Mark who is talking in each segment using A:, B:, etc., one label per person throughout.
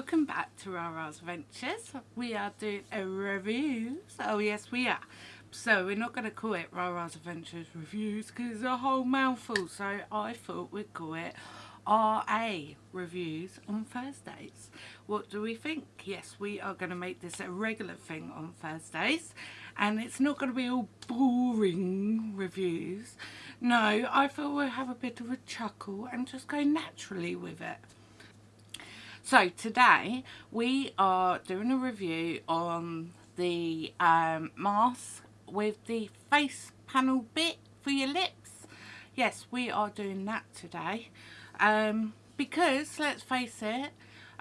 A: welcome back to Rara's Adventures. We are doing a review. Oh yes we are. So we're not going to call it Rara's Adventures Reviews because it's a whole mouthful. So I thought we'd call it RA Reviews on Thursdays. What do we think? Yes, we are going to make this a regular thing on Thursdays. And it's not going to be all boring reviews. No, I thought we'd have a bit of a chuckle and just go naturally with it. So today we are doing a review on the um, mask with the face panel bit for your lips. Yes, we are doing that today um, because, let's face it,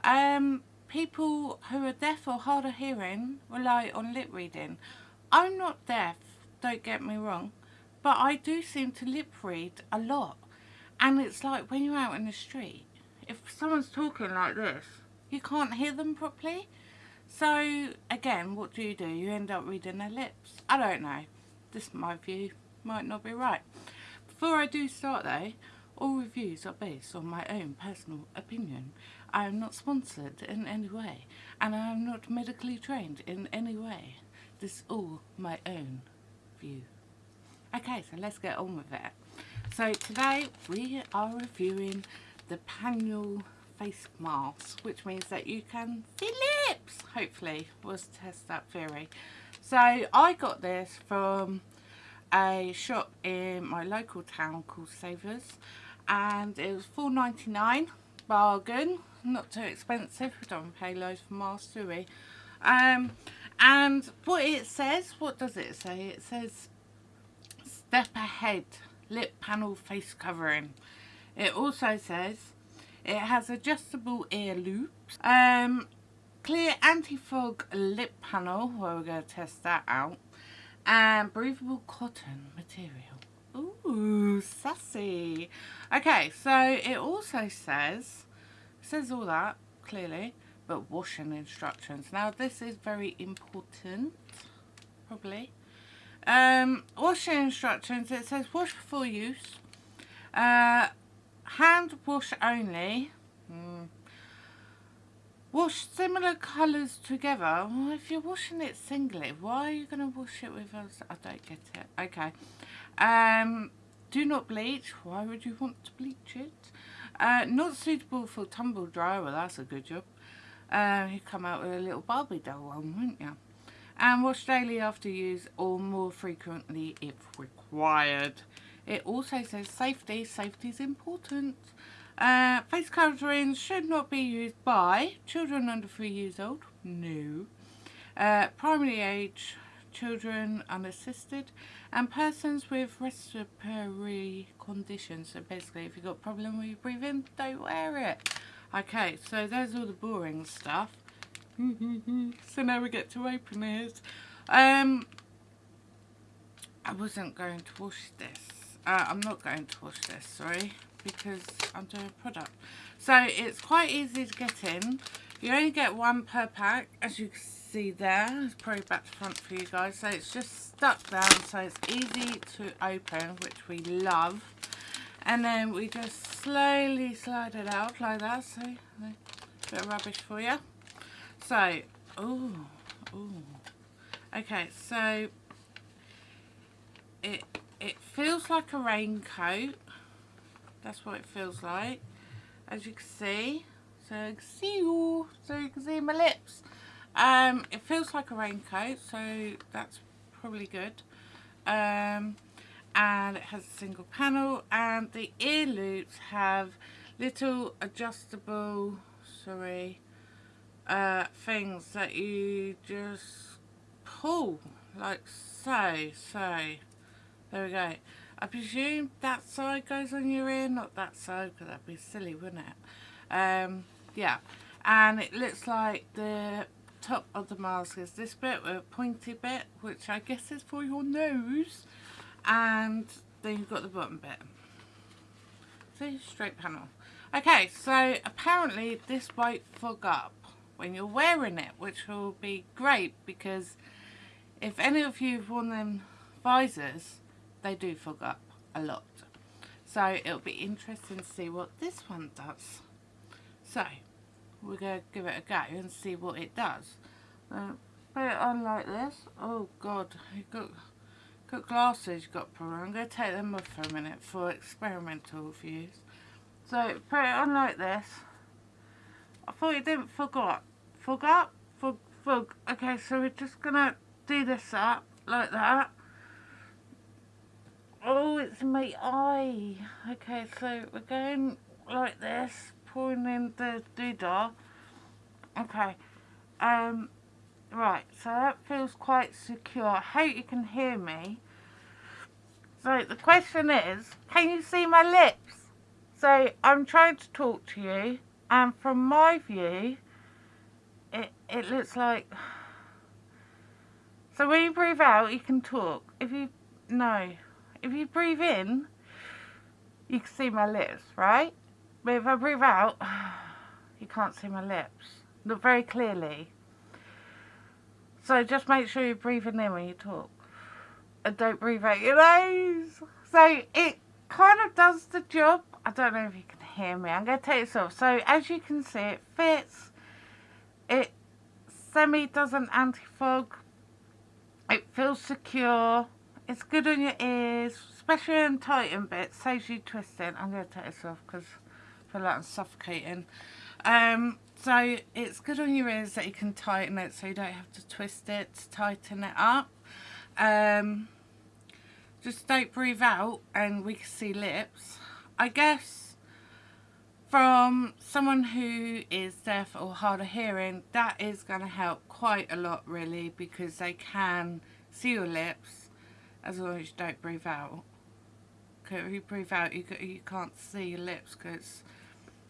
A: um, people who are deaf or hard of hearing rely on lip reading. I'm not deaf, don't get me wrong, but I do seem to lip read a lot. And it's like when you're out in the street if someone's talking like this, you can't hear them properly. So, again, what do you do? You end up reading their lips. I don't know. This my view. Might not be right. Before I do start though, all reviews are based on my own personal opinion. I am not sponsored in any way, and I am not medically trained in any way. This is all my own view. Okay, so let's get on with it. So today we are reviewing the Panel face mask, which means that you can see lips, hopefully, was test that theory. So I got this from a shop in my local town called Savers and it was four ninety nine bargain not too expensive we don't pay loads for masks do we? Um, and what it says what does it say? It says step ahead lip panel face covering it also says it has adjustable ear loops, um, clear anti-fog lip panel, where we're going to test that out, and breathable cotton material. Ooh, sassy. Okay, so it also says, says all that, clearly, but washing instructions. Now, this is very important, probably. Um, washing instructions, it says wash before use. Uh, hand wash only. Mm. Wash similar colours together. Well, if you're washing it singly, why are you going to wash it with us? I don't get it. Okay. Um, do not bleach. Why would you want to bleach it? Uh, not suitable for tumble dryer. Well, that's a good job. Uh, you come out with a little Barbie doll one, wouldn't you? And wash daily after use or more frequently if required. It also says safety. Safety is important. Uh, face coverings should not be used by children under 3 years old. No. Uh, primary age children unassisted and persons with respiratory conditions. So basically if you've got a problem with your breathing, don't wear it. Okay, so there's all the boring stuff. so now we get to open it. Um, I wasn't going to wash this uh, I'm not going to wash this, sorry, because I'm doing a product. So it's quite easy to get in. You only get one per pack, as you can see there. It's probably back to front for you guys. So it's just stuck down, so it's easy to open, which we love. And then we just slowly slide it out like that. So, a bit of rubbish for you. So, oh, oh. Okay, so it it feels like a raincoat. That's what it feels like. As you can see. So you can see, so you can see my lips. Um, it feels like a raincoat, so that's probably good. Um, and it has a single panel and the ear loops have little adjustable sorry uh, things that you just pull like so so there we go. I presume that side goes on your ear, not that side, because that'd be silly, wouldn't it? Um, yeah. And it looks like the top of the mask is this bit with a pointy bit, which I guess is for your nose. And then you've got the bottom bit. See, straight panel. Okay, so apparently this won't fog up when you're wearing it, which will be great because if any of you have worn them visors, they do fog up a lot. So it'll be interesting to see what this one does. So, we're going to give it a go and see what it does. Uh, put it on like this. Oh god, you got got glasses you got on. I'm going to take them off for a minute for experimental views. So put it on like this. I thought you didn't forgot. Forgot? Fog, fog. Okay, so we're just going to do this up like that. It's my eye. Okay, so we're going like this, pouring in the doodah. Okay. Um, right, so that feels quite secure. I hope you can hear me. So the question is, can you see my lips? So I'm trying to talk to you, and from my view, it, it looks like... So when you breathe out, you can talk. If you... No if you breathe in, you can see my lips, right? But if I breathe out, you can't see my lips. Not very clearly. So just make sure you're breathing in when you talk. And don't breathe out your nose. So it kind of does the job. I don't know if you can hear me. I'm going to take this off. So as you can see, it fits. It semi does an anti-fog. It feels secure. It's good on your ears, especially in tighten bits, saves you twisting. I'm going to take this off because I feel like I'm suffocating. Um, so it's good on your ears that you can tighten it so you don't have to twist it to tighten it up. Um, just don't breathe out and we can see lips. I guess from someone who is deaf or hard of hearing, that is going to help quite a lot really because they can see your lips as long as you don't breathe out. Because if you breathe out, you, you can't see your lips because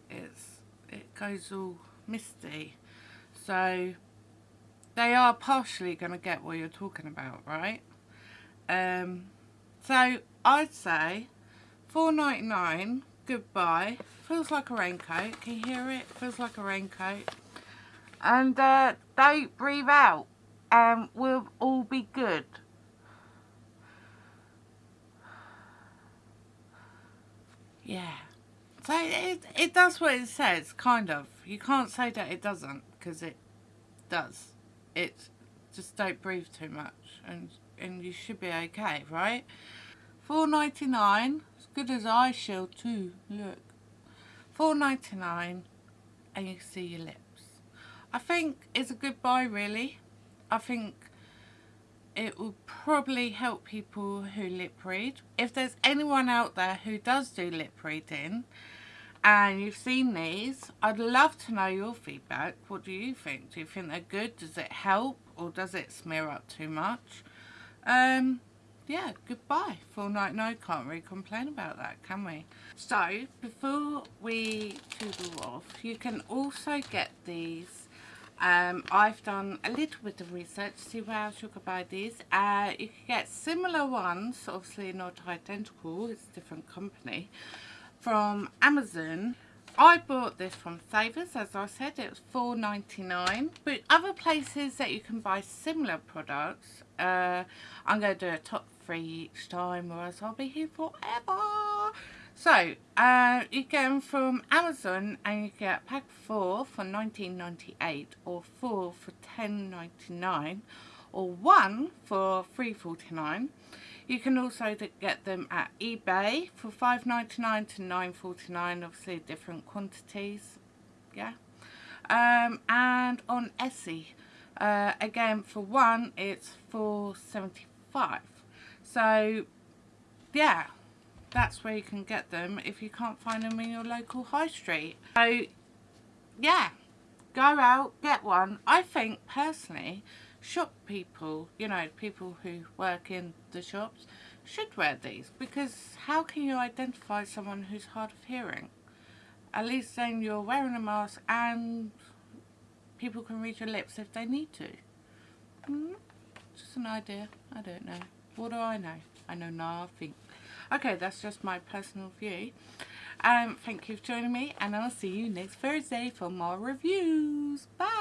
A: it's it goes all misty. So they are partially going to get what you're talking about, right? Um, so I'd say four ninety nine. Goodbye. Feels like a raincoat. Can you hear it? Feels like a raincoat. And uh, don't breathe out, and we'll all be good. Yeah. So it, it does what it says, kind of. You can't say that it doesn't, because it does. It just don't breathe too much, and and you should be okay, right? Four ninety nine, as good as eye shield too. Look, four ninety nine, and you see your lips. I think it's a good buy, really. I think it will probably help people who lip read. If there's anyone out there who does do lip reading and you've seen these, I'd love to know your feedback. What do you think? Do you think they're good? Does it help or does it smear up too much? Um, yeah, goodbye. Full night no, can't really complain about that, can we? So, before we toodle off, you can also get these um, I've done a little bit of research to see where else you could buy these. Uh, you can get similar ones, obviously not identical, it's a different company, from Amazon. I bought this from Savers, as I said, it was four ninety nine. But other places that you can buy similar products, uh, I'm going to do a top three each time or else I'll be here forever. So, uh, you get them from Amazon and you get pack 4 for 19.98 or 4 for 10.99 or 1 for 3.49. You can also get them at eBay for 5.99 to 9.49, obviously different quantities, yeah. Um, and on Etsy, uh, again for one it's 4.75. So, yeah that's where you can get them if you can't find them in your local high street. So, yeah, go out, get one. I think, personally, shop people, you know, people who work in the shops, should wear these because how can you identify someone who's hard of hearing? At least then you're wearing a mask and people can read your lips if they need to. Mm, just an idea. I don't know. What do I know? I know nothing. Okay, that's just my personal view. Um, thank you for joining me and I'll see you next Thursday for more reviews. Bye!